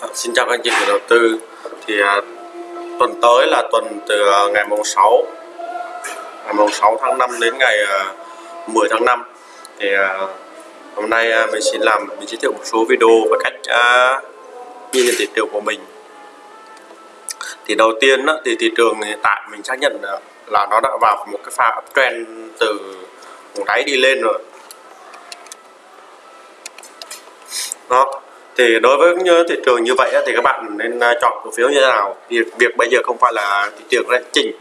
À, Xin chào các anh chị nhà đầu tư. Thì à, tuần tới là tuần từ à, ngày mùng 6 ngày mùng 6 tháng 5 đến ngày à, 10 tháng 5 thì à, hôm nay à, mình xin làm mình giới thiệu một số video về cách à, nhìn nhận thị trường của mình. Thì đầu tiên đó, thì thị trường hiện tại mình xác nhận à, là, nó đã vào một cái pha uptrend từ đáy đi lên rồi. Đó thì đối với như thị trường như vậy thì các bạn nên à, chọn cổ phiếu như thế nào? Việc việc bây giờ không phải là thị trường đang chỉnh.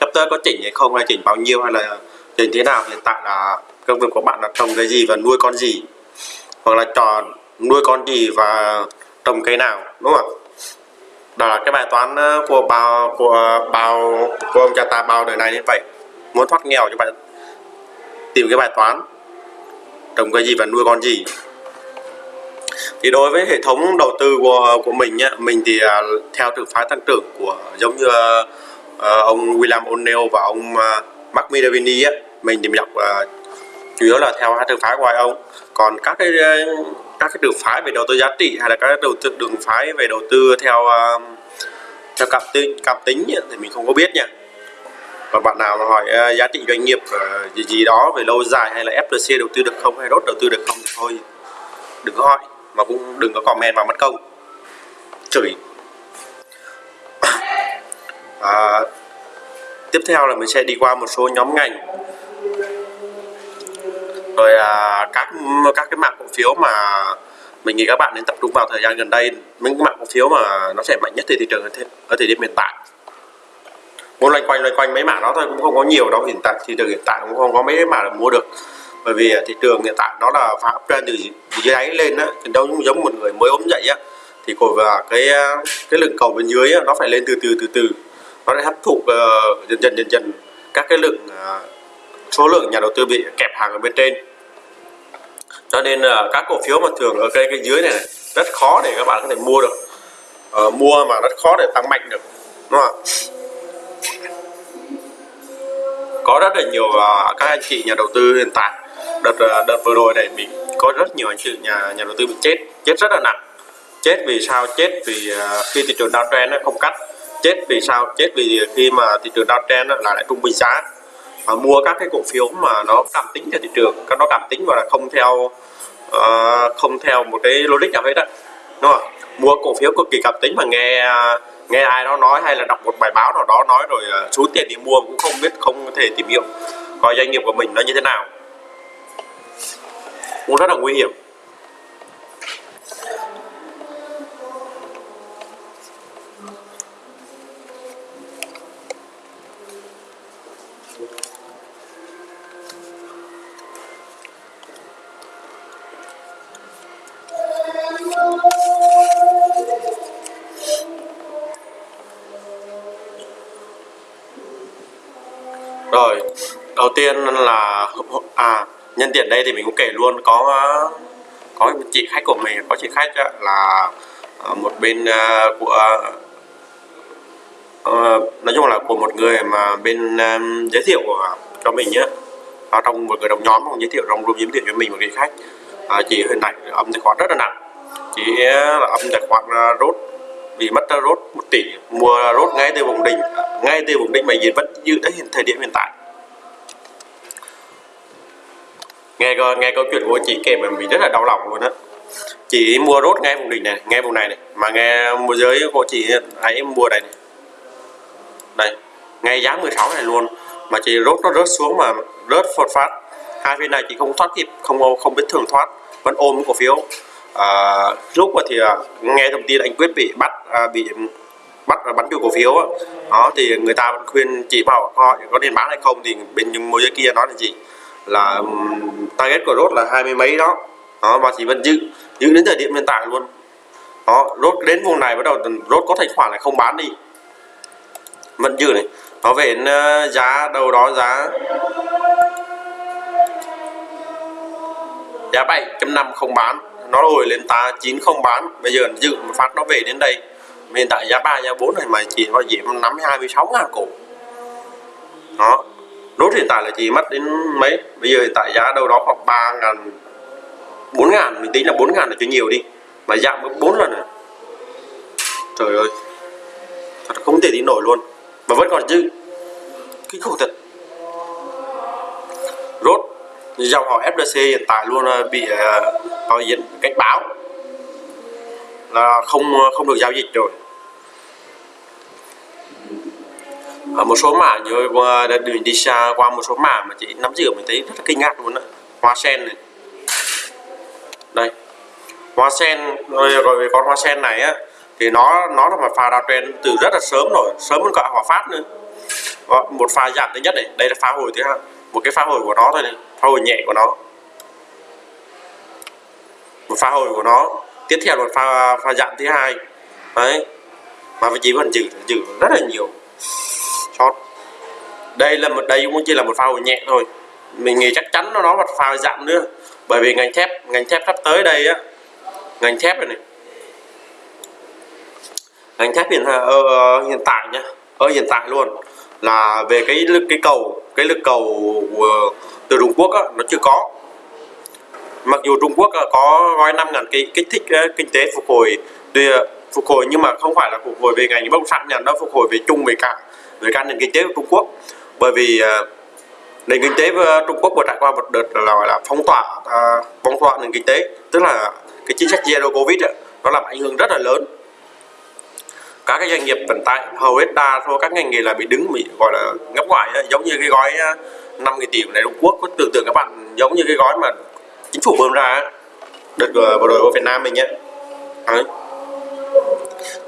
Sắp tới có chỉnh hay không, hay chỉnh bao nhiêu, hay là chỉnh thế nào, hiện tại là công việc của bạn là trồng cái gì và nuôi con gì? Hoặc là chọn nuôi con gì và trồng cây nào, đúng không đó là cái bài toán à, của bao của à, bao của ông cha ta bao đời này như vậy. Muốn thoát nghèo cho bạn tìm cái bài toán trồng cái gì và nuôi con gì thì đối với hệ thống đầu tư của của mình nhá mình thì à, theo trường phái tăng trưởng của giống như à, ông William O'Neill và ông à, Mark Minervini á mình thì mình đọc à, chủ yếu là theo hai trường phái của hai ông. Còn các cái à, các cái trường phái về đầu tư giá trị hay là các đầu tư đường phái về đầu tư theo à, theo cặp tính cặp tính nhá, thì mình không có biết nha và bạn nào mà hỏi uh, giá trị doanh nghiệp uh, gì gì đó về lâu dài hay là FLC đầu tư được không hay đốt đầu tư được không thì thôi đừng có hỏi mà cũng đừng có comment vào mất công chửi. À, tiếp theo là mình sẽ đi qua một số nhóm ngành. Rồi à, các các cái mạng cổ phiếu mà mình nghĩ các bạn nên tập trung vào thời gian gần đây. Những mạng cổ phiếu mà nó sẽ mạnh nhất trên thị trường ở thế- ở thời điểm hiện tại. Muốn loanh quanh loanh quanh mấy mảng đó thôi cũng không có nhiều đâu. Hiện tại thị trường hiện tại cũng không có mấy mảng để mua được bởi vì à, thị trường hiện tại nó là phá trên từ dưới đáy lên á thì đâu giống một người mới ốm dậy á. Thì cổ và cái à, cái lượng cầu bên dưới á, nó phải lên từ từ từ từ. Nó sẽ hấp thụ uh, dần dần dần dần các cái lượng uh, số lượng nhà đầu tư bị kẹp hàng ở bên trên. Cho nên là các cổ phiếu mà thường ở cái cái dưới này, này rất khó để các bạn có thể mua được. Uh, mua mà rất khó để tăng mạnh được đúng không có rất là nhiều uh, các anh chị nhà đầu tư hiện tại đợt ờ, đợt vừa rồi này bị có rất nhiều anh chị nhà nhà đầu tư bị chết chết rất là nặng. Chết vì sao? Chết vì ờ, khi thị trường downtrend nó không cắt. Chết vì sao? Chết vì khi mà thị trường downtrend nó là lại trung bình giá. Và mua các cái cổ phiếu mà nó cảm tính theo thị trường các nó cảm tính và là không theo uh, không theo một cái logic nào hết á. Đúng không? Mua cổ phiếu cực kỳ cảm tính mà nghe nghe ai đó nói hay là đọc một bài báo nào đó nói rồi ờ, tiền đi mua cũng không biết không thể tìm hiểu coi doanh nghiệp của mình nó như thế nào cũng rất là nguy hiểm. Rồi đầu tiên là à nhân tiện đây thì mình cũng kể luôn có có một chị khách của mình có chị khách là ờ, một bên ờ, của ờ, nói chung là của một người mà bên giới thiệu cho mình nhé ở trong một người đồng nhóm cũng giới thiệu trong group giới thiệu cho mình một cái khách. À, chị hiện tại âm tài khoản rất là nặng. Chị là âm tài khoản rốt bị mất rốt một tỷ mua rốt ngay từ vùng đỉnh ngay từ vùng đỉnh mà hiện vẫn giữ đến thời điểm hiện tại. Nghe nghe câu chuyện của chị kể mà mình rất là đau lòng luôn á. Chị mua rốt ngay vùng đỉnh này ngay vùng này này mà nghe môi giới của chị hãy mua đây này. Đây ngay giá 16 này luôn. Mà chị rốt nó rớt xuống mà rớt phột phát. Hai phiên này chị không thoát kịp không không biết thường thoát vẫn ôm cổ phiếu. À, lúc mà thì à, nghe thông tin anh quyết bị bắt à, bị bắt và bắn chủ cổ phiếu đó thì người ta vẫn khuyên chị bảo họ có nên bán hay không? Thì bên môi giới kia nói là gì? Là target của rốt là hai mươi mấy đó. Đó và chỉ vẫn giữ giữ đến thời điểm hiện tại luôn. Đó rốt đến vùng này bắt đầu rốt có thành khoản lại không bán đi. Vẫn giữ này. Nó về đến, ờ, giá đầu đó giá giá 7.5 không bán. Nó hồi lên ta 9 không bán. Bây giờ dự một phát nó về đến đây. Hiện tại giá 3 giá 4 này mà chỉ có hai mươi 26 ngàn cổ. Đó nốt hiện tại là chỉ mất đến mấy? Bây giờ hiện tại giá đâu đó khoảng 3 ngàn 4 ngàn mình tính là 4 ngàn là chưa nhiều đi mà giảm gấp 4 lần rồi. Trời ơi thật không thể tin nổi luôn. Mà vẫn còn dư. Kinh khủng thật. Rốt dòng họ fdc hiện tại luôn ờ, bị ờ, uh, diện cảnh báo là không ờ, không được giao dịch rồi. Ở một số mã như qua đường đi xa qua một số mã mà chị nắm giữ mình thấy rất là kinh ngạc luôn đó hoa sen này. Đây. Hoa sen rồi rồi về con hoa sen này á, thì nó nó là một pha đào trend từ rất là sớm rồi, sớm hơn cả hòa phát nữa. Vâng, một pha giảm thứ nhất này. Đây là pha hồi thứ hai. Một cái pha hồi của nó thôi này, pha hồi nhẹ của nó. Một pha hồi của nó. Tiếp theo là một pha pha giảm thứ hai. Đấy. Mà vị trí vẫn giữ giữ rất là nhiều short đây là một đây cũng chỉ là một pha hồi nhẹ thôi. Mình nghĩ chắc chắn nó nó một pha giảm nữa. Bởi vì ngành thép ngành thép sắp tới đây á ngành thép này, này. Ngành thép hiện ở hiện tại nhá ở ờ, hiện tại luôn. Là về cái lực cái cầu cái lực cầu từ Trung Quốc á, nó chưa có. Mặc dù Trung Quốc có gói 5 ngàn cái kích thích kinh tế phục hồi phục hồi nhưng mà không phải là phục hồi về ngành bất động sản nhà nó phục hồi về chung về cả về cả nền kinh tế của Trung Quốc. Bởi vì uh, nền kinh tế của Trung Quốc vừa trải qua một đợt là gọi là phong tỏa uh, phong tỏa nền kinh tế. Tức là cái chính sách zero covid đó nó làm ảnh hưởng rất là lớn. Các cái doanh nghiệp vận tải hầu hết đa số các ngành nghề là bị đứng bị gọi là ngấp ngoại giống như cái gói 5 cái tỷ này Trung Quốc. Có tưởng tượng các bạn giống như cái gói mà chính phủ bơm ra đợt vừa rồi ở Việt Nam mình nhé. Đấy.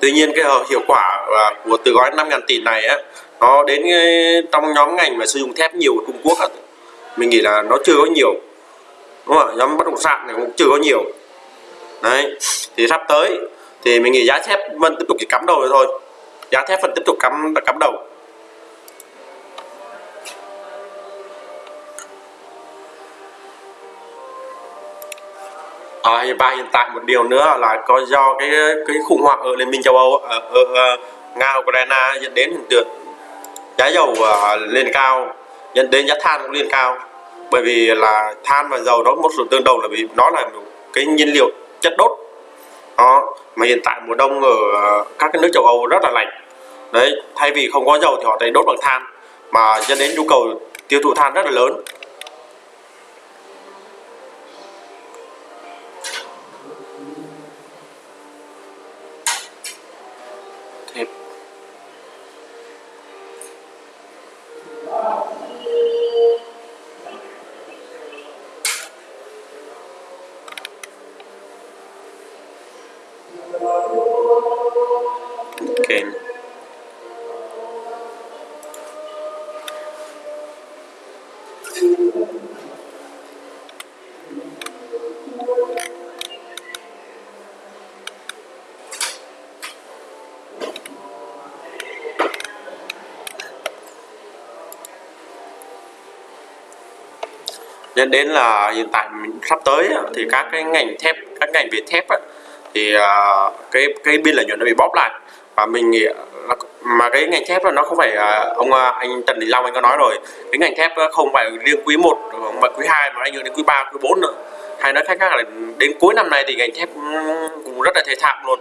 Tuy nhiên cái hiệu quả à, của từ gói 5 ngàn tỷ này á nó đến trong nhóm ngành mà sử dụng thép nhiều của Trung Quốc á, mình nghĩ là nó chưa có nhiều đúng không nhóm bất động sản này cũng chưa có nhiều. Đấy thì sắp tới thì mình nghĩ giá thép vẫn tiếp tục chỉ cắm đầu thôi. Giá thép vẫn tiếp tục cắm cắm đầu. Ờ, à, và hiện tại một điều nữa là có do cái cái khủng hoảng ở liên minh châu Âu ờ, ở, ở, ở Nga Ukraine dẫn đến hiện tượng giá dầu uh, lên cao dẫn đến giá than cũng lên cao. Bởi vì là than và dầu đó một sự tương đồng là vì nó là một cái nhiên liệu chất đốt. Đó mà hiện tại mùa đông ở các cái nước châu Âu rất là lạnh. Đấy thay vì không có dầu thì họ thấy đốt bằng than mà dẫn đến nhu cầu tiêu thụ than rất là lớn. Nên đến là hiện tại sắp tới thì các cái ngành thép, các ngành về thép thì à, cái cái biên lợi nhuận nó bị bóp lại. Và mình nghĩ mà cái ngành thép là nó không phải à, ông à, anh Trần Đình Long anh có nói rồi. Cái ngành thép không phải riêng quý 1 mà quý 2 mà anh hưởng đến quý 3 quý 4 nữa. Hay nói cách khác là đến cuối năm nay thì ngành thép ừ, cũng rất là thể thảm luôn.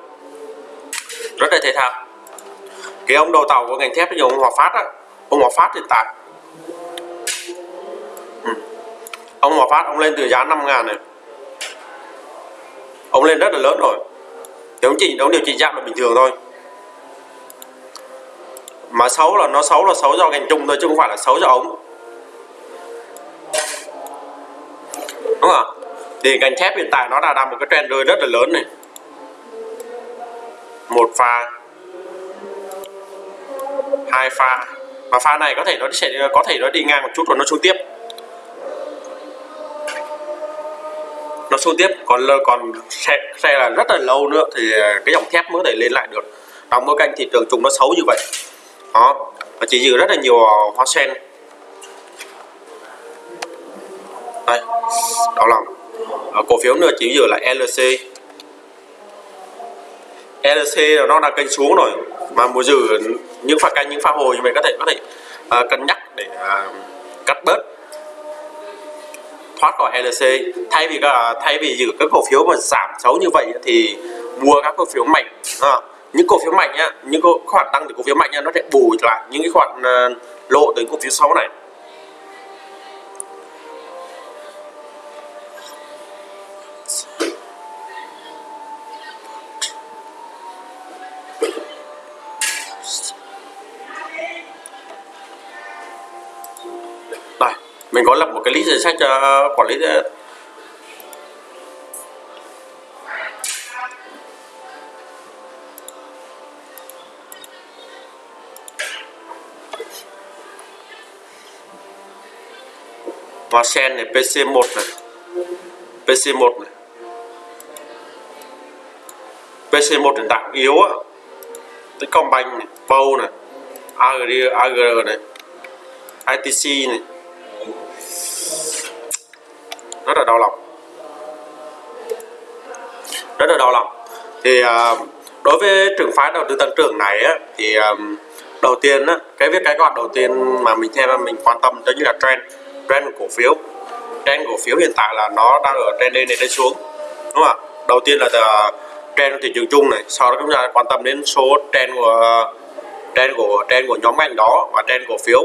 Rất là thể thảm cái ông đầu tàu của ngành thép như ông Hòa Phát á, ông Hòa Phát hiện tại ông mà Phát, ông lên từ giá 5 ngàn này. Ông lên rất là lớn rồi. Thì ông chỉ ông điều chỉnh giảm là bình thường thôi. Mà xấu là, nó xấu là xấu do ngành chung thôi, chứ không phải là xấu do ống đúng không thì ngành thép hiện tại nó đã đang một cái trend rơi rất là lớn này. Một pha, hai pha. Và pha này có thể nó sẽ, có thể nó đi ngang một chút rồi nó xuống tiếp. Nó xuống tiếp. Còn còn xe, xe là rất là lâu nữa thì à, cái dòng thép mới thể lên lại được. Trong bối cảnh thị trường chung nó xấu như vậy. Đó. Và chỉ giữ rất là nhiều à, hoa sen. Đây. Đó là à, cổ phiếu nữa chỉ giữ là LC LC nó đang kênh xuống rồi. Mà mua giữ những pha canh những pha hồi như vậy có thể có thể uh, cân nhắc để uh, cắt bớt thoát khỏi LC thay vì thay vì giữ các cổ phiếu mà giảm xấu như vậy thì mua các cổ phiếu mạnh à, những cổ phiếu mạnh á những cổ khoản tăng từ cổ phiếu mạnh nha nó sẽ bù lại những cái khoản ờ, lộ từ cổ phiếu xấu này. Lập một sách cho ờ, quản lý ờ, và sen này PC1 này PC1 này. PC1 hiện tạm yếu á. Techcombank này Bow này AG, AG này ITC này rất là đau lòng. Rất là đau lòng. Thì uh, đối với trường phái đầu tư tăng trưởng này á, thì um, đầu tiên á, cái việc cái gọi đầu tiên mà mình theo mình quan tâm đó chính là trend trend của cổ phiếu. Trend cổ phiếu hiện tại là nó đang ở trend lên lên xuống đúng không ạ? Đầu tiên là à, trend của thị trường chung này sau đó chúng ta quan tâm đến số trend của trend của trend của nhóm ngành đó và trend cổ phiếu.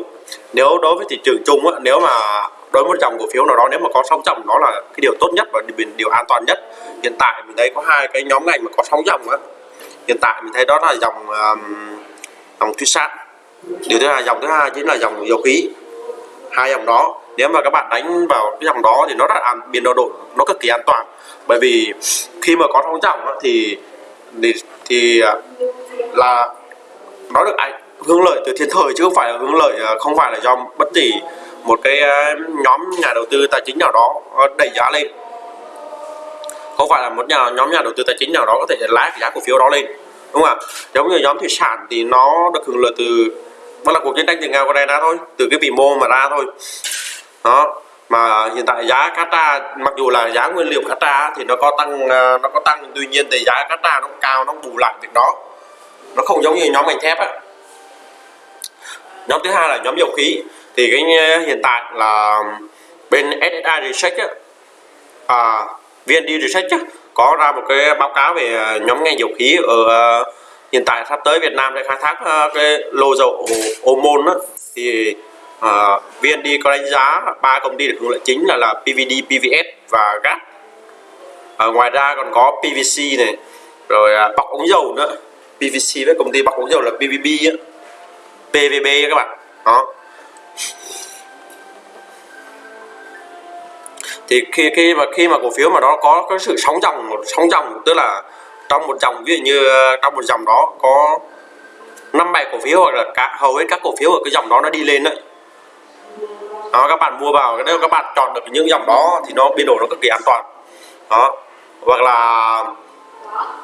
Nếu đối với thị trường chung á, nếu mà đối với một dòng cổ phiếu nào đó nếu mà có sóng dòng đó là cái điều tốt nhất và điều an toàn nhất. Hiện tại mình thấy có hai cái nhóm ngành mà có sóng dòng á. Hiện tại mình thấy đó là dòng um, dòng thủy sản. Điều thứ hai dòng thứ hai chính là dòng dầu khí. Hai dòng đó nếu mà các bạn đánh vào cái dòng đó thì nó rất an biên độ độ nó cực kỳ an toàn. Bởi vì khi mà có sóng dòng thì thì, thì à, là nó được ảnh hướng lợi từ thiên thời chứ không phải là hướng lợi à, không phải là do bất kỳ một cái à, nhóm nhà đầu tư tài chính nào đó ờ, đẩy giá lên. Không phải là một nhà, nhóm nhà đầu tư tài chính nào đó có thể lái cái giá cổ phiếu đó lên, đúng không ạ? Giống như nhóm thủy sản thì nó được hưởng lợi từ vẫn là cuộc chiến tranh từ nga Ukraine thôi, từ cái vĩ mô mà ra thôi. Đó, mà hiện tại giá cá tra, mặc dù là giá nguyên liệu cá tra thì nó có tăng à, nó có tăng, tuy nhiên thì giá cá tra nó cao, nó bù lại việc đó. Nó không giống như nhóm ngành thép á. Nhóm thứ hai là nhóm dầu khí thì cái ờ, hiện tại là bên SSI Research á, à, VND Research á, có ra một cái báo cáo về ờ, nhóm ngành dầu khí ở uh, hiện tại sắp tới Việt Nam sẽ khai thác uh, cái lô dầu ô môn á, thì uh, VND có đánh giá ba công ty được hưởng lợi chính là là PVD, PVS và GAT uh, ngoài ra còn có PVC này rồi uh, bọc ống dầu nữa. PVC với công ty bọc ống dầu là PVB á PVB các bạn. Đó. Thì khi khi mà khi mà cổ phiếu mà nó có cái sự sóng dòng một sóng dòng, tức là trong một dòng, ví dụ như ờ, trong một dòng đó có năm bảy cổ phiếu hoặc là cả, hầu hết các cổ phiếu ở cái dòng đó nó đi lên đấy. Đó, các bạn mua vào, nếu các bạn chọn được những dòng đó thì nó biên độ nó cực kỳ an toàn. Đó, hoặc là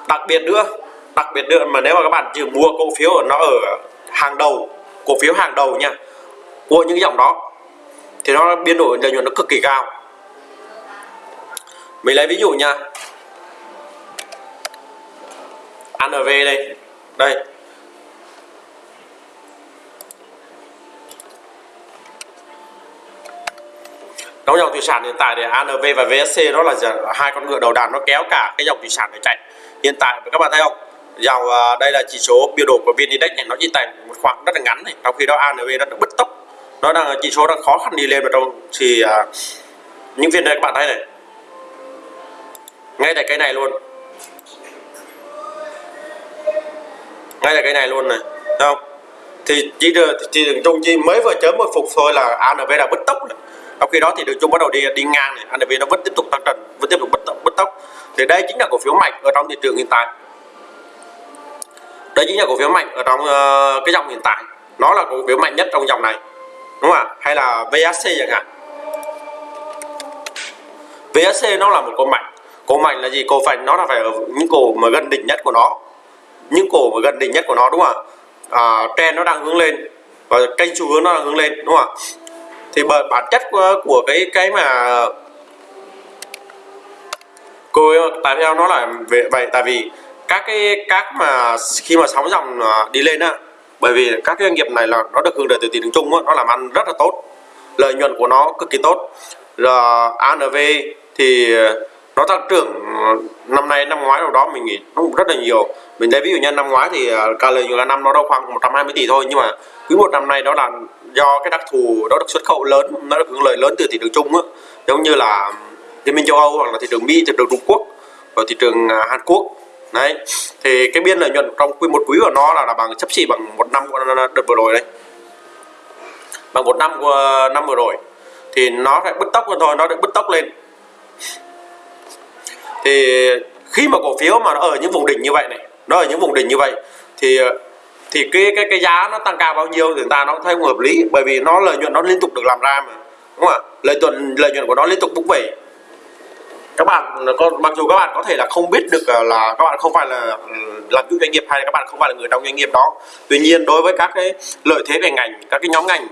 đặc biệt nữa, đặc biệt nữa mà nếu mà các bạn chỉ mua cổ phiếu ở, nó ở hàng đầu, cổ phiếu hàng đầu nha của những dòng đó thì nó biên độ lợi nhuận nó cực kỳ cao mình lấy ví dụ nha. ANV đây. Đây. Trong dòng thủy sản hiện tại thì ANV và VSC đó là hai con ngựa đầu đàn nó kéo cả cái dòng thủy sản để chạy. Hiện tại các bạn thấy không? Dòng à, đây là chỉ số biểu đồ của VN Index này nó chỉ tại một khoảng rất là ngắn này. Trong khi đó ANV nó bứt tốc. Nó đang chỉ số đang khó khăn đi lên vào trong thì uh, những viên đây các bạn thấy này ngay tại cái này luôn. Ngay tại cái này luôn này. Thấy không? Thì chỉ được chỉ đường trung chi mới vừa chớm một phục thôi là ANV đã bứt tốc sau trong khi đó thì đường chung bắt đầu đi đi ngang này. ANV nó vẫn tiếp tục tăng trần vẫn tiếp tục bứt tốc, bứt tốc. Thì đây chính là cổ phiếu mạnh ở trong thị trường hiện tại. Đây chính là cổ phiếu mạnh ở trong uh, cái dòng hiện tại. Nó là cổ phiếu mạnh nhất trong dòng này. Đúng không ạ? Hay là VSC chẳng hạn. VSC nó là một cổ mạnh cổ mạnh là gì? Cổ phành nó là phải ở những cổ mà gần đỉnh nhất của nó. Những cổ mà gần đỉnh nhất của nó đúng không ạ? À, trend nó đang hướng lên và kênh xu hướng nó đang hướng lên đúng không ạ? Thì bởi bản chất của, của cái cái mà cô tại theo nó là về vậy? Tại vì các cái các mà khi mà sóng dòng à, đi lên á bởi vì các cái doanh nghiệp này là nó được hưởng lợi từ thị trường chung á, nó làm ăn rất là tốt lợi nhuận của nó cực kỳ tốt. Là ANV thì nó tăng trưởng ờ, năm nay năm ngoái đâu đó mình nghĩ nó cũng rất là nhiều. Mình thấy ví dụ như năm ngoái thì à, cả lợi nhuận năm nó đâu khoảng 120 tỷ thôi nhưng mà quý một năm nay đó là do cái đặc thù đó được xuất khẩu lớn nó được hưởng lợi lớn từ thị trường chung á. Giống như là liên minh châu âu hoặc là thị trường mỹ thị trường trung quốc và thị trường à, hàn quốc. Đấy thì cái biên lợi nhuận trong quy một quý của nó là, là bằng chấp xỉ bằng một năm của ờ, đợt vừa rồi đấy bằng một năm của ờ, năm vừa rồi. Thì nó phải bứt tốc lên thôi nó được bứt tốc lên thì khi mà cổ phiếu mà nó ở những vùng đỉnh như vậy này, nó ở những vùng đỉnh như vậy, thì thì cái cái cái giá nó tăng cao bao nhiêu thì người ta nó thấy không hợp lý. Bởi vì nó lợi nhuận nó liên tục được làm ra mà, đúng không ạ? Lợi nhuận lợi nhuận của nó liên tục bốc về các bạn con mặc dù các bạn có thể là không biết được à, là các bạn không phải là ừ, làm chủ doanh nghiệp hay là các bạn không phải là người trong doanh nghiệp đó. Tuy nhiên, đối với các cái lợi thế về ngành, các cái nhóm ngành,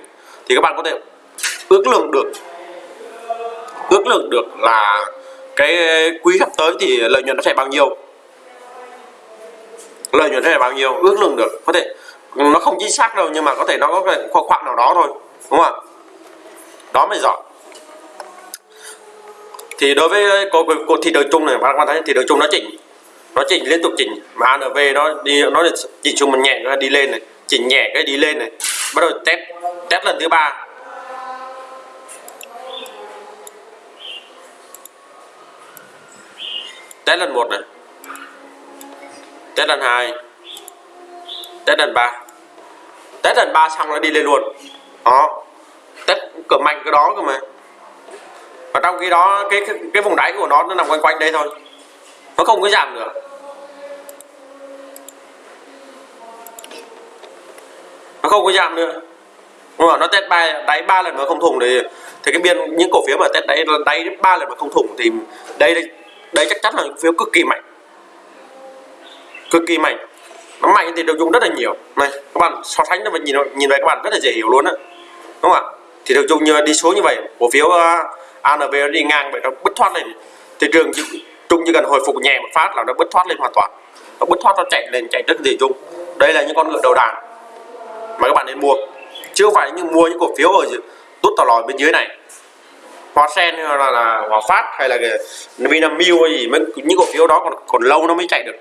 thì các bạn có thể ước lượng được, ước lượng được là cái ờ, quý sắp tới thì lợi nhuận nó sẽ bao nhiêu? Lợi nhuận nó sẽ bao nhiêu? Ước lượng được. Có thể nó không chính xác đâu nhưng mà có thể nó có cái khoảng khoảng nào đó thôi đúng không ạ? Đó mới giỏi thì đối với cô, cô thị trường chung này các bạn thấy thị trường chung nó chỉnh nó chỉnh liên tục chỉnh. Mà ANV nó đi nó chỉnh chung một nhẹ nó đi lên này chỉnh nhẹ cái đi lên này. Bắt đầu test test lần thứ ba. Test lần một này. Test lần hai. Test lần ba. Test lần ba xong nó đi lên luôn. Đó test cửa mạnh cái đó cơ mà. Và trong khi đó cái, cái cái vùng đáy của nó nó nằm quanh quanh đây thôi. Nó không có giảm nữa. Nó không có giảm nữa. Đúng không? nó test ba đáy ba lần mà không thủng thì thì cái biên những cổ phiếu mà test đáy đáy ba lần mà không thủng thì đây đây đây chắc chắn là phiếu cực kỳ mạnh. Cực kỳ mạnh. Nó mạnh thì được dùng rất là nhiều. Này các bạn so sánh nó nhìn nhìn về các bạn rất là dễ hiểu luôn á. Đúng không ạ? Thì được dùng như đi xuống như vậy cổ phiếu ờ, uh, ANB đi ngang vậy nó bứt thoát lên. Thị trường chung chỉ cần hồi phục nhẹ một phát là nó bứt thoát lên hoàn toàn. Nó bứt thoát nó chạy lên chạy rất gì chung đây là những con ngựa đầu đàn mà các bạn nên mua. Chứ không phải như mua những cổ phiếu ở tốt tỏ lòi bên dưới này hoa sen hay là, là hòa phát hay là vinamilk hay gì mấy những cổ phiếu đó còn còn lâu nó mới chạy được.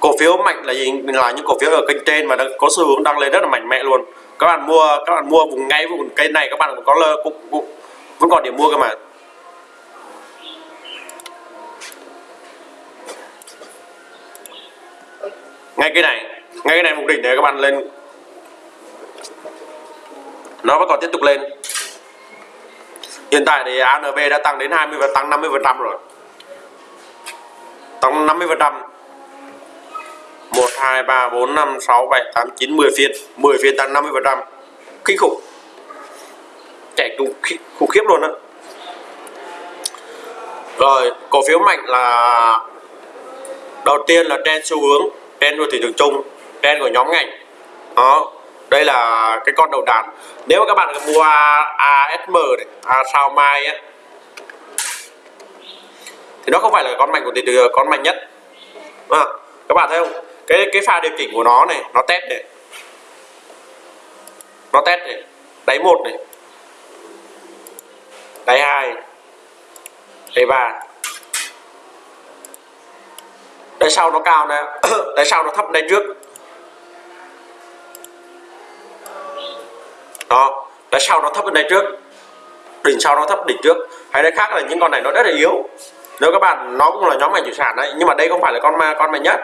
Cổ phiếu mạnh là gì? Là những cổ phiếu ở kênh trên mà có xu hướng đang lên rất là mạnh mẽ luôn. Các bạn mua các bạn mua vùng ngay vùng cây này các bạn cũng có lơ cũng, cũng vẫn còn điểm mua cơ mà. Ngay cái này ngay cái này mục đỉnh để các bạn lên nó vẫn còn tiếp tục lên. Hiện tại thì ANB đã tăng đến 20 và tăng 50 phần trăm rồi. Tăng 50 phần trăm. 1 2 3 4 5 6 7 8 9 10 phiên. 10 phiên tăng 50 phần trăm. Kinh khủng. Chạy khủng, khủng khiếp luôn á. Rồi cổ phiếu mạnh là đầu tiên là trend xu hướng trend của thị trường chung trend của nhóm ngành. Đó đây là cái con đầu đàn. Nếu mà các bạn mua ASM này à, sao mai á thì nó không phải là con mạnh của thị trường con mạnh nhất. À, các bạn thấy không? Cái cái pha điều chỉnh của nó này nó test này. Nó test này. Đáy một này. Đáy hai đáy ba đáy sau nó cao này, đáy sau nó thấp đáy trước. Đó. Đáy sau nó thấp hơn đáy trước. Đỉnh sau nó thấp, đỉnh trước. Hay đáy khác là những con này nó rất là yếu. Nếu các bạn, nó cũng là nhóm ngành thủy sản đấy, nhưng mà đây không phải là con ma, con mạnh nhất.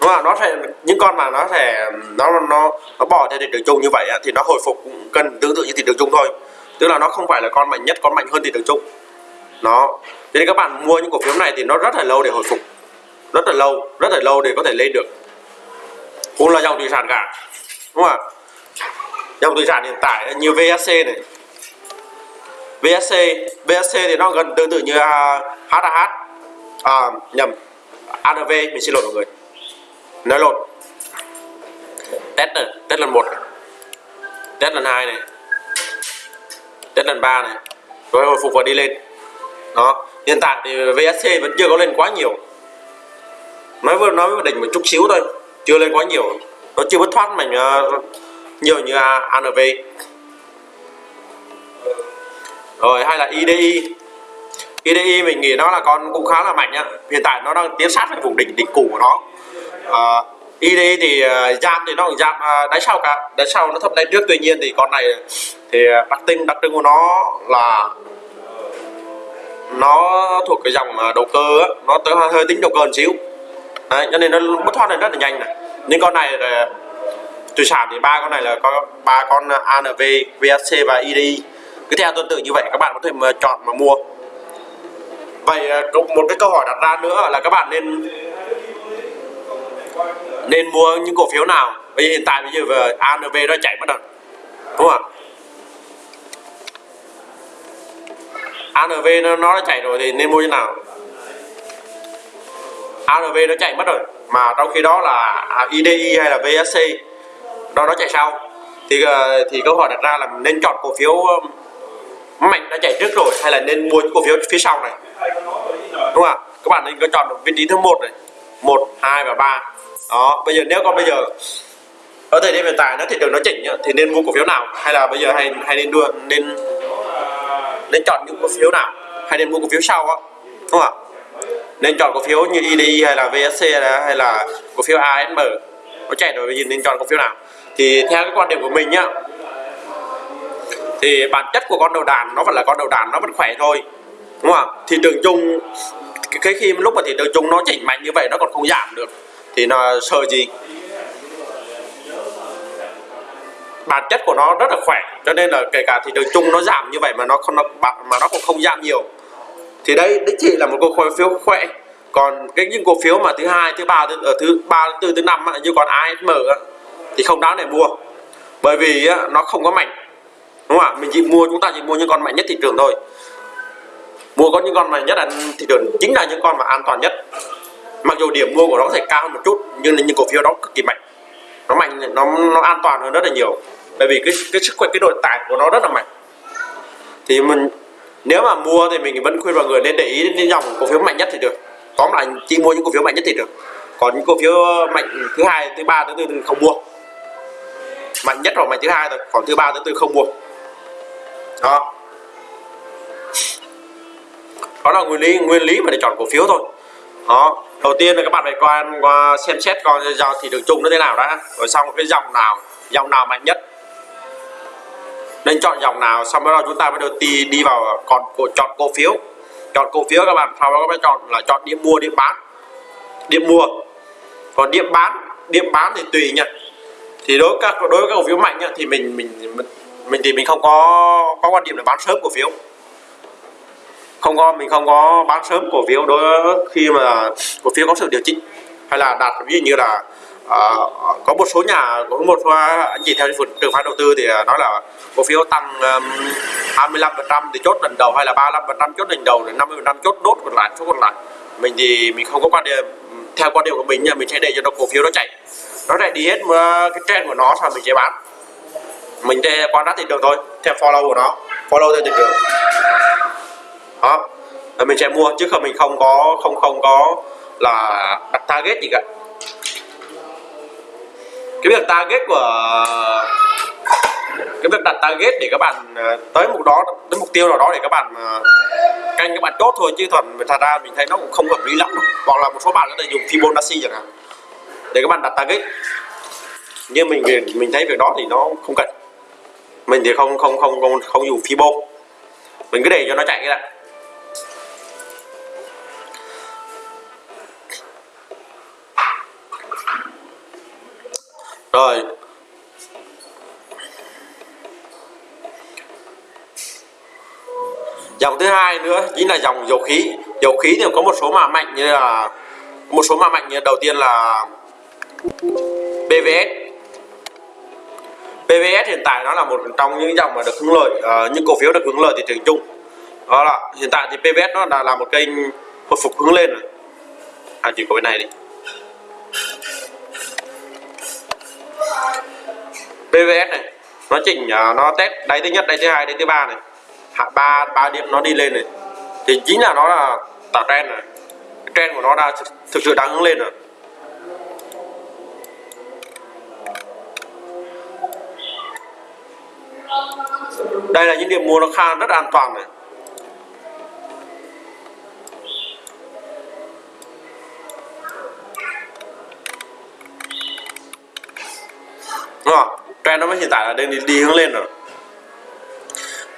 Đúng không? nó sẽ, những con mà nó sẽ, nó nó nó bỏ theo thị trường chung như vậy thì nó hồi phục cũng cần tương tự như thị trường chung thôi. Tức là nó không phải là con mạnh nhất, con mạnh hơn thị trường chung. Nó nên các bạn mua những cổ phiếu này thì nó rất là lâu để hồi phục. Rất là lâu, rất là lâu để có thể lên được cũng là dòng thủy sản cả đúng không ạ? Dòng thủy sản hiện tại như VSC này. VSC VSC thì nó gần tương tự như à, uh, HAH à, nhầm ANV mình xin lỗi mọi người. Nói lộn. Test này test lần một test lần hai này. Test lần ba này. Rồi hồi phục và đi lên. Đó hiện tại thì VSC vẫn chưa có lên quá nhiều. Nói vừa nói với đỉnh một chút xíu thôi chưa lên quá nhiều nó chưa bứt thoát mình uh, ờ, nhiều như à, ANV rồi hay là IDI IDI mình nghĩ nó là con cũng khá là mạnh nhá hiện tại nó đang tiến sát về vùng đỉnh đỉnh cũ của nó. Ờ, uh, IDI thì ờ, uh, giảm thì nó cũng giảm uh, đáy sau cả. Đáy sau nó thấp đáy trước tuy nhiên thì con này thì đặc trưng đặc trưng của nó là nó thuộc cái dòng đầu cơ á, nó tới hơi tính đầu cơ một xíu. Đấy, cho nên nó bứt thoát lên rất là nhanh này. Nhưng con này là thủy sản thì ba con này là có ba con ANV, VSC và IDI cứ theo tương tự như vậy các bạn có thể mà chọn mà mua. Vậy à, một cái câu hỏi đặt ra nữa là các bạn nên nên mua những cổ phiếu nào? Bây giờ hiện tại bây giờ về ANV nó chạy mất rồi đúng không ạ? ANV nó nó chạy rồi thì nên mua như nào? ARV nó chạy mất rồi. Mà trong khi đó là IDI hay là VSC đó, nó chạy sau. Thì ờ, thì câu hỏi đặt ra là nên chọn cổ phiếu ờ, mạnh đã chạy trước rồi hay là nên mua cổ phiếu phía sau này? Đúng không ạ? Các bạn nên có chọn vị trí thứ một này, một, hai và ba. Đó, bây giờ nếu con bây giờ, ở thời điểm hiện tại nó thị trường nó chỉnh thì nên mua cổ phiếu nào? Hay là bây giờ hay hay nên đưa, nên nên chọn những cổ phiếu nào? Hay nên mua cổ phiếu sau á? Đúng không ạ? Nên chọn cổ phiếu như IDI hay là VSC hay là cổ phiếu ASM nó chạy rồi, bây giờ nên chọn cổ phiếu nào? Thì theo cái quan điểm của mình nhá, thì bản chất của con đầu đàn nó vẫn là con đầu đàn, nó vẫn khỏe thôi. Đúng không thị trường chung cái khi lúc mà thị trường chung nó chỉnh mạnh như vậy, nó còn không giảm được, thì nó sợ gì? Bản chất của nó rất là khỏe, cho nên là kể cả thị trường chung nó giảm như vậy mà nó không, nó, mà nó cũng không giảm nhiều thì đây đích thị là một cổ phiếu khỏe. Còn cái những cổ phiếu mà thứ hai, thứ ba, thứ ở thứ ba, thứ thứ năm như còn ASM thì không đáng để mua. Bởi vì nó không có mạnh. Đúng không ạ? Mình chỉ mua, chúng ta chỉ mua những con mạnh nhất thị trường thôi. Mua có những con mạnh nhất là thị trường, chính là những con mà an toàn nhất. Mặc dù điểm mua của nó sẽ cao hơn một chút, nhưng là những cổ phiếu đó cực kỳ mạnh. Nó mạnh, nó nó an toàn hơn rất là nhiều. Bởi vì cái cái sức khỏe, cái nội tại của nó rất là mạnh. Thì mình nếu mà mua thì mình vẫn khuyên mọi người nên để ý đến dòng cổ phiếu mạnh nhất thì được. Tóm lại chỉ mua những cổ phiếu mạnh nhất thì được. Còn những cổ phiếu mạnh thứ hai thứ ba thứ tư thì không mua. Mạnh nhất hoặc mạnh thứ hai thôi còn thứ ba thứ tư không mua. Đó. Đó là nguyên lý nguyên lý mà để chọn cổ phiếu thôi. Đó. Đầu tiên là các bạn phải qua, qua xem xét coi dòng thị trường chung nó thế nào đã. Rồi xong cái dòng nào dòng nào mạnh nhất nên chọn dòng nào, xong đó chúng ta mới được đi đi vào còn chọn cổ phiếu. Chọn cổ phiếu các bạn, sau đó các bạn chọn là chọn điểm mua, điểm bán. Điểm mua. Còn điểm bán điểm bán thì tùy nha thì đối với các, đối với các cổ phiếu mạnh thì mình mình mình thì mình không có có quan điểm là bán sớm cổ phiếu. Không có, mình không có bán sớm cổ phiếu đối khi mà cổ phiếu có sự điều chỉnh, hay là đạt ví dụ như là Ờ, có một số nhà có một số anh chị theo trường phái đầu tư thì ờ, nói là cổ phiếu tăng um, 25 phần trăm thì chốt lần đầu hay là 35 phần trăm chốt lần đầu rồi 50 phần trăm chốt đốt còn lại số còn lại. Mình thì mình không có quan điểm theo quan điểm của mình nha mình sẽ để cho nó cổ phiếu nó chạy. Nó lại đi hết ờ, cái trend của nó sao mình sẽ bán. Mình sẽ quan sát thị trường thôi theo follow của nó follow theo thị trường. Đó rồi mình sẽ mua chứ không mình không có không không có là đặt target gì cả cái việc target của cái việc đặt target để các bạn ờ, tới mục đó tới mục tiêu nào đó để các bạn ờ, canh các bạn chốt thôi chứ thuần thật ra mình thấy nó cũng không hợp lý lắm đâu. Hoặc là một số bạn có thể dùng Fibonacci chẳng hạn để các bạn đặt target. Nhưng mình mình thấy việc đó thì nó không cần. Mình thì không không không không, không dùng Fibo. Mình cứ để cho nó chạy cái đã. Hai nữa chính là dòng dầu khí. Dầu khí thì có một số mã mạnh như là một số mã mạnh như đầu tiên là PVS PVS hiện tại nó là một trong những dòng mà được hưởng lợi uh, những cổ phiếu được hưởng lợi thị trường chung. Đó là hiện tại thì PVS nó đã là một kênh hồi phục hướng lên rồi. À chỉ có bên này đi. PVS này nó chỉnh uh, nó test đáy thứ nhất đáy thứ hai đáy thứ ba này hạ ba ba điểm nó đi lên này. Thì chính là nó là tạo trend này. Trend của nó đã thực sự đang hướng lên rồi. Đây là những điểm mua nó khá rất an toàn này. Đúng không? Trend nó mới hiện tại là đang đi, đi hướng lên rồi.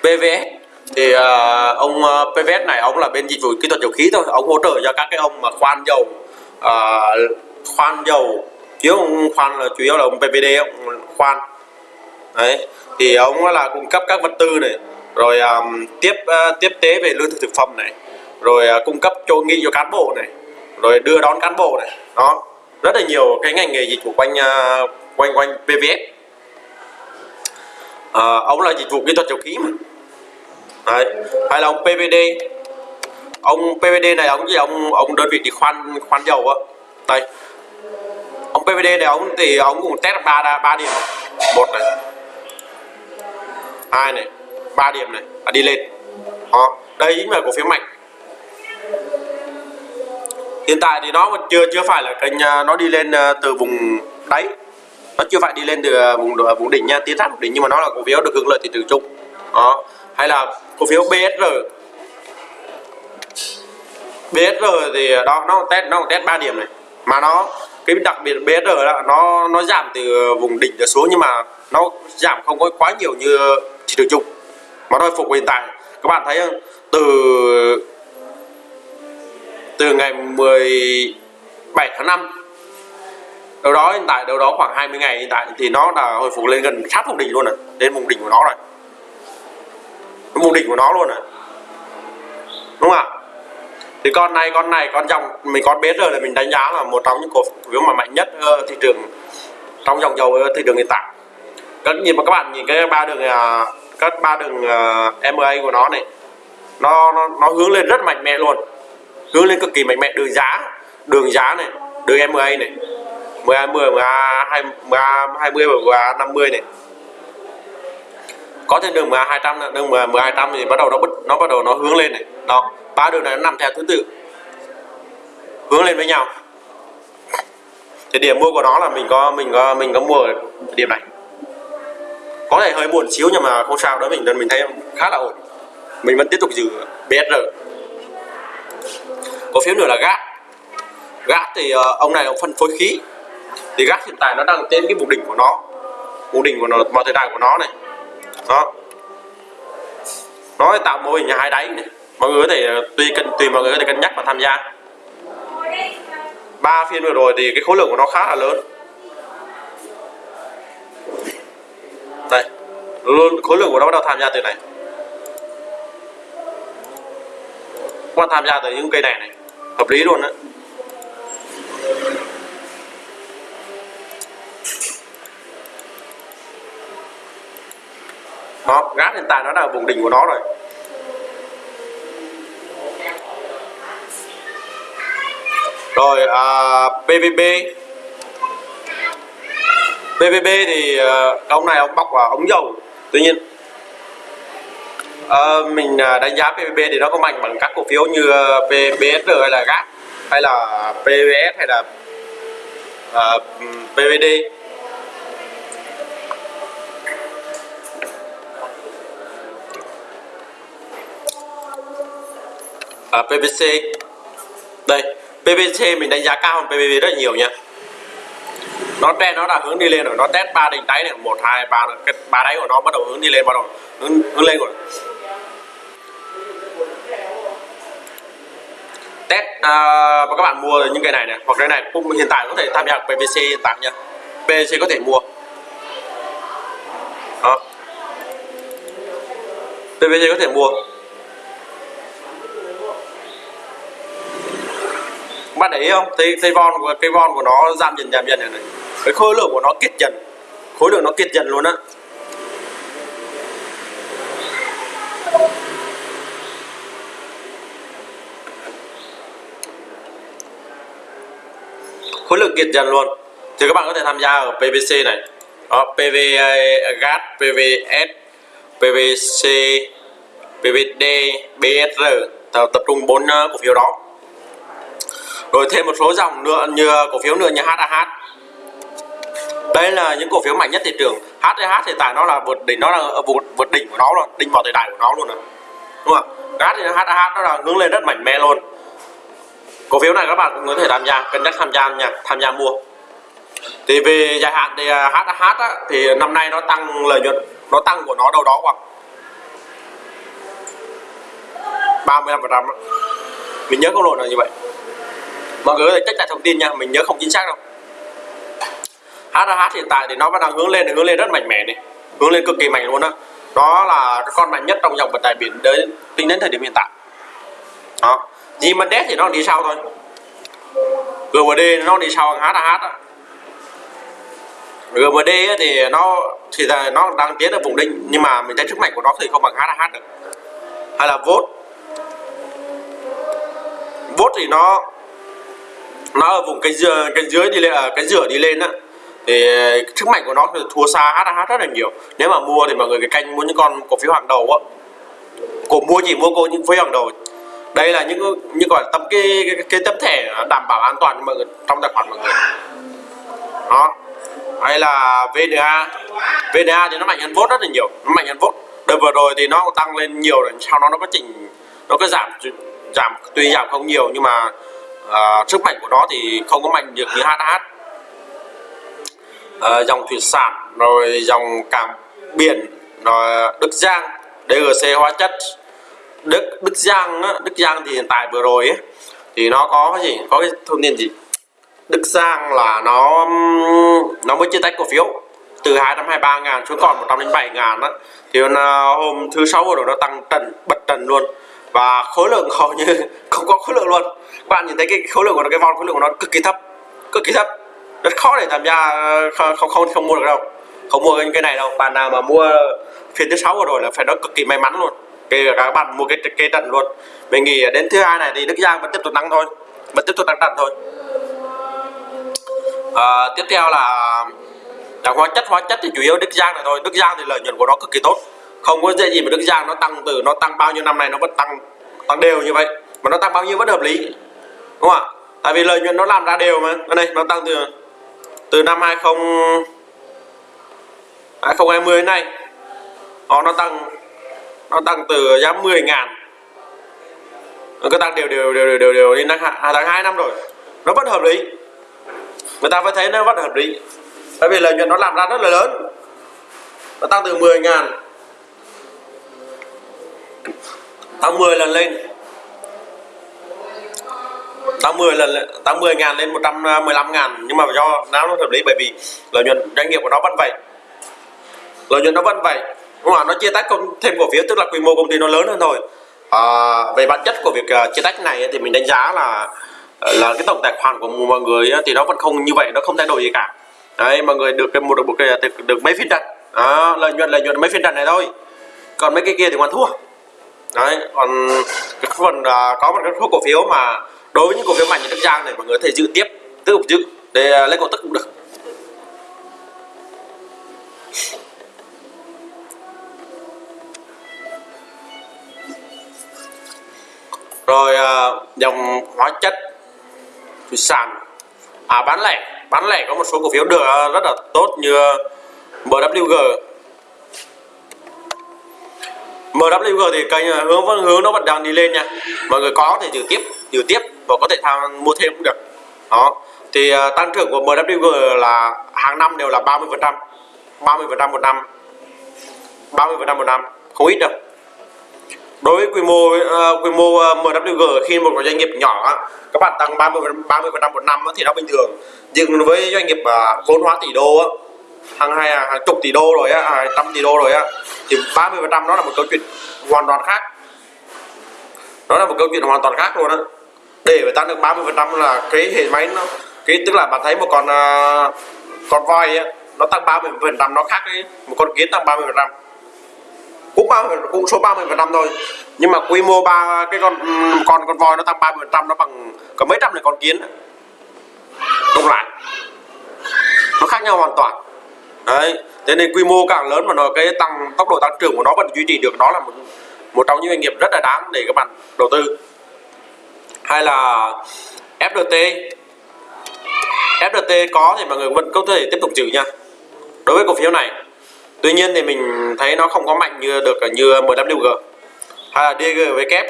PVS thì uh, ông à, uh, PVS này ông là bên dịch vụ kỹ thuật dầu khí thôi. Ông hỗ trợ cho các cái ông mà khoan dầu uh, khoan dầu chứ ông khoan là chủ yếu là ông PVD ông khoan. Đấy thì ông là cung cấp các vật tư này rồi um, tiếp uh, tiếp tế về lương thực thực phẩm này rồi uh, cung cấp cho nghi cho cán bộ này rồi đưa đón cán bộ này. Đó rất là nhiều cái ngành nghề dịch vụ quanh uh, quanh quanh PVS uh, ông là dịch vụ kỹ thuật dầu khí mà. Đấy. hay là ông PVD ông PVD này ông gì? Ông ông đơn vị đi khoan khoan dầu á. Đây. Ông PVD này ông thì ông cũng test ba ba điểm. Một này. Hai này. Ba điểm này. À, đi lên. Đó. Đây chính là cổ phiếu mạnh. Hiện tại thì nó chưa chưa phải là kênh à, nó đi lên à, từ vùng đáy. Nó chưa phải đi lên từ à, vùng vùng đỉnh nha. Tiến sát đỉnh nhưng mà nó là cổ phiếu được hưởng lợi thị trường chung. Đó. Hay là cổ phiếu BSR BSR thì à, đó, nó test nó test 3 điểm này. Mà nó, cái đặc biệt BSR là nó nó giảm từ vùng đỉnh trở xuống nhưng mà nó giảm không có quá nhiều như thị trường chung. Mà nó phục hiện tại. Các bạn thấy không? Từ từ ngày 17 tháng 5 đâu đó hiện tại, đâu đó khoảng 20 ngày hiện tại thì nó đã hồi phục lên gần sát vùng đỉnh luôn rồi, đến vùng đỉnh của nó rồi mục đỉnh của nó luôn à? Đúng không ạ? Thì con này con này con dòng mình con biết rồi là mình đánh giá là một trong những cổ phiếu mà mạnh nhất uh, thị trường trong dòng dầu ờ, thị trường hiện tại. Các nhìn mà các bạn nhìn cái ba đường uh, các ba đường ờ, uh, MA của nó này nó, nó nó hướng lên rất mạnh mẽ luôn. Hướng lên cực kỳ mạnh mẽ. Đường giá đường giá này đường MA này 10 20 20 20 và 50 này có thêm đường MA 200 đường MA 200 thì bắt đầu nó bứt nó bắt đầu nó hướng lên này. Đó ba đường này nó nằm theo thứ tự. Hướng lên với nhau. Thì điểm mua của nó là mình có mình có mình có mua ở điểm này. Có thể hơi buồn xíu nhưng mà không sao đó mình mình thấy khá là ổn. Mình vẫn tiếp tục giữ BSR có phiếu nữa là GAT GAT thì uh, ông này ông phân phối khí. Thì GAT hiện tại nó đang trên cái vùng đỉnh của nó. Vùng đỉnh của nó mà thời đại của nó này đó nó tạo mô hình hai đáy này mọi người có thể tùy cân tùy mọi người có thể cân nhắc và tham gia. Ba phiên vừa rồi thì cái khối lượng của nó khá là lớn. Đây, luôn khối lượng của nó bắt đầu tham gia từ này. Qua tham gia từ những cây này này. Hợp lý luôn đấy đó gát hiện tại nó là vùng đỉnh của nó rồi. Rồi à, PVB PVB thì à, uh, ông này ông bọc vào ống dầu. Tuy nhiên à, mình à, đánh giá PVB thì nó có mạnh bằng các cổ phiếu như à, PBS PBSR hay là gác, hay là PVS hay là à, PVD à, PVC đây PVC mình đánh giá cao hơn PVB rất nhiều nha nó trend nó là hướng đi lên rồi nó test ba đỉnh đáy này một hai ba cái ba đáy của nó bắt đầu hướng đi lên bắt đầu hướng, hướng lên rồi. Test uh, và các bạn mua những cái này này hoặc cái này cũng hiện tại có thể tham gia PVC hiện tại nha PVC có thể mua. Đó. PVC có thể mua. Bạn để ý không? Thấy thấy von của cây von của nó giảm dần giảm dần này, này. Cái khối lượng của nó kiệt dần. Khối lượng nó kiệt dần luôn á. Khối lượng kiệt dần luôn. Thì các bạn có thể tham gia ở PVC này. Ờ, đó, PV GAT, PVS, PVC, PVD, BSR tập trung bốn ờ, cổ phiếu đó rồi thêm một số dòng nữa như ờ, cổ phiếu nữa như HAH đây là những cổ phiếu mạnh nhất thị trường. HTH hiện tại nó là vượt đỉnh nó là ờ, vượt, vượt đỉnh của nó luôn đỉnh vào thời đại của nó luôn rồi đúng không GAT thì HTH nó là hướng lên rất mạnh mẽ luôn. Cổ phiếu này các bạn cũng có thể tham gia cân nhắc tham gia nha tham gia mua. Thì về dài hạn thì HAH á, thì năm nay nó tăng lợi nhuận nó tăng của nó đâu đó khoảng 35 phần trăm mình nhớ câu lộn là như vậy mọi người có thể check lại thông tin nha, mình nhớ không chính xác đâu. HH hiện tại thì nó vẫn đang hướng lên hướng lên rất mạnh mẽ này, hướng lên cực kỳ mạnh luôn đó đó là con mạnh nhất trong dòng vận tải biển đến, tính đến thời điểm hiện tại. Đó Zimandet thì nó đi sau thôi. GMD nó đi sau HH đó. GMD thì nó, thì là nó đang tiến ở vùng đỉnh nhưng mà mình thấy sức mạnh của nó thì không bằng HH được. Hay là VOT VOT thì nó nó ở vùng cái dưới cái dưới đi lên à, cái rửa đi lên á. Thì ờ, sức mạnh của nó thì thua xa HH rất là nhiều. Nếu mà mua thì mọi người cái canh mua những con cổ phiếu hàng đầu á. Cổ mua chỉ mua cô những phiếu hàng đầu. Đây là những những gọi tấm cái, cái cái tấm thẻ đảm bảo an toàn cho mọi người trong tài khoản mọi người. Đó. Hay là VNA VNA thì nó mạnh hơn vốt rất là nhiều nó mạnh hơn vốt. Đợt vừa rồi thì nó tăng lên nhiều rồi sau đó nó có chỉnh nó có giảm giảm tuy giảm không nhiều nhưng mà Ờ, sức mạnh của nó thì không có mạnh được như HH uh, ờ, dòng thủy sản rồi dòng cảng biển rồi Đức Giang DGC hóa chất. Đức Đức Giang á, Đức Giang thì hiện tại vừa rồi ấy, thì nó có cái gì? Có cái thông tin gì? Đức Giang là nó nó mới chia tách cổ phiếu. Từ 223 ngàn xuống còn 107 ngàn đó thì ờ, hôm thứ sáu vừa rồi nó tăng trần bật trần luôn và khối lượng hầu như không có khối lượng luôn. Các bạn nhìn thấy cái khối lượng của nó cái von khối lượng của nó cực kỳ thấp cực kỳ thấp. Rất khó để tham gia không không không mua được đâu. Không mua cái này đâu. Bạn nào mà mua phiên thứ sáu vừa rồi là phải nói cực kỳ may mắn luôn. Kể cả các bạn mua cái cái trận luôn. Mình nghĩ đến thứ hai này thì Đức Giang vẫn tiếp tục tăng thôi. Vẫn tiếp tục tăng trận thôi. À, tiếp theo là là hóa chất. Hóa chất thì chủ yếu Đức Giang này thôi. Đức Giang thì lợi nhuận của nó cực kỳ tốt không có dễ gì mà Đức Giang nó tăng từ nó tăng bao nhiêu năm nay nó vẫn tăng tăng đều như vậy. Mà nó tăng bao nhiêu vẫn hợp lý đúng không ạ? Tại vì lợi nhuận nó làm ra đều mà. Đây nó tăng từ từ năm 20 2020 đến nay. Đó, nó tăng nó tăng từ giá 10 ngàn. Nó cứ tăng đều đều đều đều đều, đều đến tháng hai năm rồi. Nó vẫn hợp lý. Người ta phải thấy nó vẫn hợp lý. Bởi vì lợi nhuận nó làm ra rất là lớn. Nó tăng từ 10 ngàn tăng 10 lần lên. Tăng 10 lần tăng 10 ngàn lên 115 à, ngàn. Nhưng mà do nó hợp lý? Bởi vì lợi nhuận doanh nghiệp của nó vẫn vậy. Lợi nhuận nó vẫn vậy. Đúng nó chia tách thêm cổ phiếu tức là quy mô công ty nó lớn hơn thôi. À, về bản chất của việc à, chia tách này thì mình đánh giá là à, là cái tổng tài khoản của mọi người thì nó vẫn không như vậy nó không thay đổi gì cả. Đấy mọi người được cái một được một cái được, được mấy phiên trận à, lợi nhuận lợi nhuận mấy phiên trận này thôi. Còn mấy cái kia thì còn thua đấy còn cái phần uh, có một cái cổ phiếu mà đối với những cổ phiếu mạnh như Đức Giang này mọi người có thể giữ tiếp tiếp tục giữ để uh, lấy cổ tức cũng được. Rồi uh, dòng hóa chất thủy sản. À bán lẻ bán lẻ có một số cổ phiếu được rất là tốt như MWG MWG thì kênh ờ, hướng vẫn hướng nó vẫn đang đi lên nha. Mọi người có thể giữ tiếp giữ tiếp và có thể tham mua thêm cũng được. Đó. Thì uh, tăng trưởng của MWG là hàng năm đều là 30 phần trăm 30 phần trăm một năm 30 phần trăm một năm không ít đâu. Đối với quy mô uh, quy mô uh, MWG khi một doanh nghiệp nhỏ các bạn tăng 30 30 phần trăm một năm thì nó bình thường. Nhưng với doanh nghiệp uh, vốn hóa tỷ đô hàng hai à, hàng chục tỷ đô rồi á hàng trăm tỷ đô rồi á thì 30 phần trăm đó là một câu chuyện hoàn toàn khác. Đó là một câu chuyện hoàn toàn khác luôn á. Để mà tăng được 30 phần trăm là cái hệ máy nó cái tức là bạn thấy một con uh, con voi á nó tăng 30 phần trăm nó khác với một con kiến tăng 30 phần trăm. Cũng ba cũng số 30 phần trăm thôi nhưng mà quy mô ba cái con ừ, con con voi nó tăng 30 phần trăm nó bằng có mấy trăm này con kiến cộng lại. Nó khác nhau hoàn toàn đấy, thế nên quy mô càng lớn mà nó, cái tăng, tốc độ tăng trưởng của nó vẫn duy trì được đó là một một trong những doanh nghiệp rất là đáng để các bạn đầu tư. Hay là FDT FDT có thì mọi người vẫn có thể tiếp tục giữ nha. Đối với cổ phiếu này, tuy nhiên thì mình thấy nó không có mạnh như được như MWG hay là DG với kép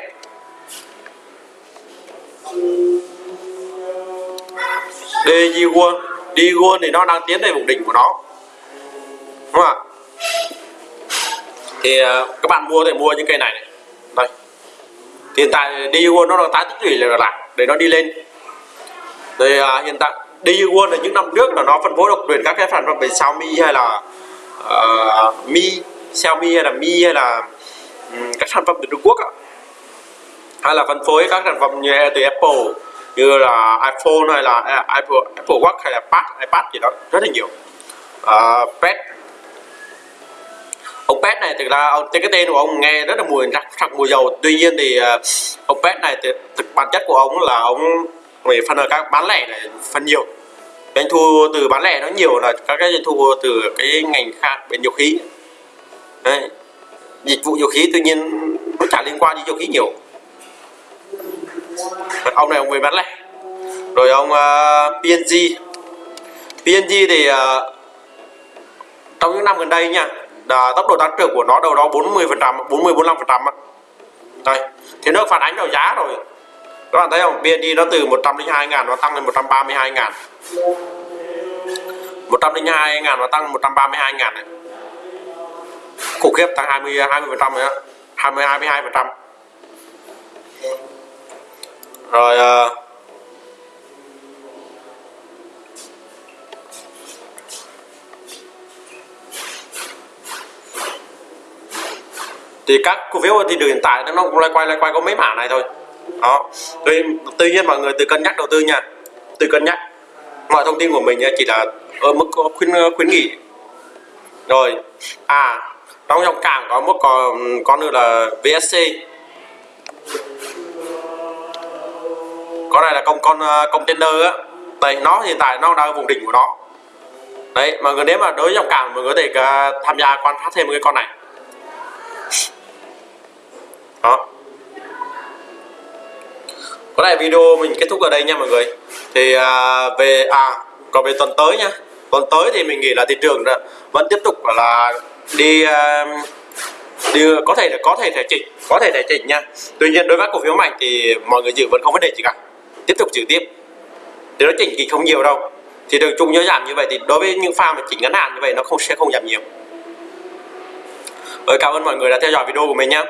DG World DG World thì nó đang tiến về vùng đỉnh của nó đúng không ạ. Thì ờ, các bạn mua thì mua những cây này, này. đây. Thì hiện tại DG1 nó đang tái tích lũy lại để nó đi lên. Thì à, ờ, hiện tại DG1 là những năm trước là nó phân phối độc quyền các cái sản phẩm về Xiaomi hay là uh, Mi Xiaomi hay là Mi hay là um, các sản phẩm từ Trung Quốc hay là phân phối các sản phẩm như từ Apple như là iPhone hay là à, Apple Apple Watch hay là iPad iPad gì đó. Rất là nhiều. Uh, Pad ông pet này thực ra ông cái tên của ông nghe rất là mùi rắc sặc mùi dầu. Tuy nhiên thì ờ, ông pet này thì, thực bản chất của ông là ông về phần ở các bán lẻ này phần nhiều. Doanh thu từ bán lẻ nó nhiều là các cái doanh thu từ cái ngành khác bên dầu khí. Đấy. dịch vụ dầu khí tuy nhiên nó chả liên quan đến dầu khí nhiều. Ông này ông về bán lẻ. Rồi ông ờ, uh, PNG PNG thì uh, trong những năm gần đây nha à, tốc độ tăng trưởng của nó đâu đó 40 phần trăm 40 45 phần trăm đây thì nó phản ánh vào giá rồi. Các bạn thấy không? BND nó từ 102 ngàn nó tăng lên 132 ngàn. 102 ngàn nó tăng 132 ngàn này. Khủng khiếp tăng 20 20 phần trăm nữa 20 22 phần trăm. Rồi uh, thì các cổ phiếu ở thị trường hiện tại nó cũng loay quay loay quay có mấy mã này thôi. Đó. Tuy, tuy nhiên mọi người từ cân nhắc đầu tư nha. Từ cân nhắc. Mọi thông tin của mình chỉ là ở mức khuyến khuyến nghị. Rồi. À trong dòng cảng có một con con nữa là VSC con này là con con ờ, container á. Đây nó hiện tại nó đang ở vùng đỉnh của nó. Đấy mà người nếu mà đối với dòng cảng mình có thể ờ, tham gia quan sát thêm cái con này đó. Có lẽ video mình kết thúc ở đây nha mọi người. Thì à, về à còn về tuần tới nha. Tuần tới thì mình nghĩ là thị trường vẫn tiếp tục là đi à, đi có thể là có thể thể chỉnh có thể thể chỉnh nha. Tuy nhiên đối với cổ phiếu mạnh thì mọi người giữ vẫn không vấn đề gì cả. Tiếp tục giữ tiếp. Thì nó chỉnh thì không nhiều đâu. Thì đường chung nhớ giảm như vậy thì đối với những pha mà chỉnh ngắn hạn như vậy nó không sẽ không giảm nhiều. Rồi cảm ơn mọi người đã theo dõi video của mình nhé